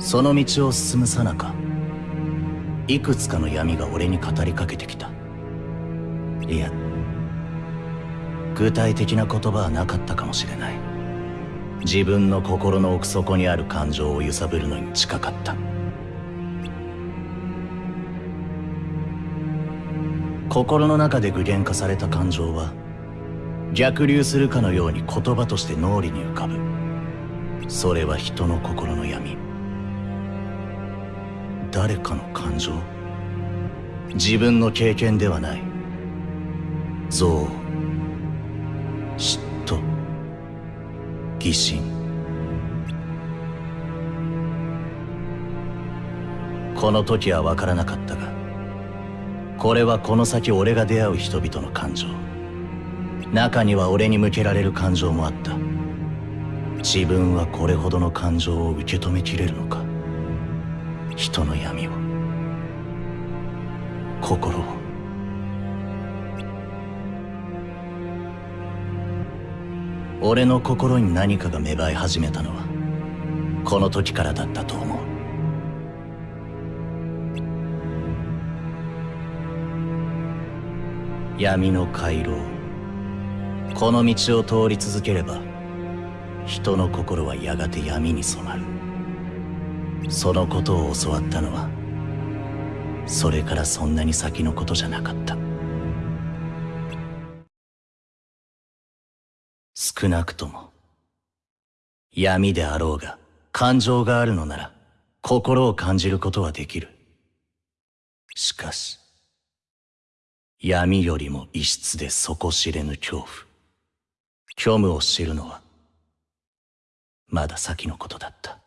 その道を進むさなかいくつかの闇が俺に語りかけてきた。いや具体的な言葉はなかったかもしれない。自分の心の奥底にある感情を揺さぶるのに近かった。心の中で具現化された感情は逆流するかのように言葉として脳裏に浮かぶ。それは人の心の闇。誰かの感情？自分の経験ではない。憎悪嫉妬疑心。この時は分からなかったがこれはこの先俺が出会う人々の感情。中には俺に向けられる感情もあった。自分はこれほどの感情を受け止めきれるのか？人の闇を。心を。俺の心に何かが芽生え始めたのはこの時からだったと思う。闇の回廊。この道を通り続ければ人の心はやがて闇に染まる。そのことを教わったのはそれからそんなに先のことじゃなかった。少なくとも闇であろうが感情があるのなら心を感じることはできる。しかし闇よりも異質で底知れぬ恐怖。虚無を知るのはまだ先のことだった。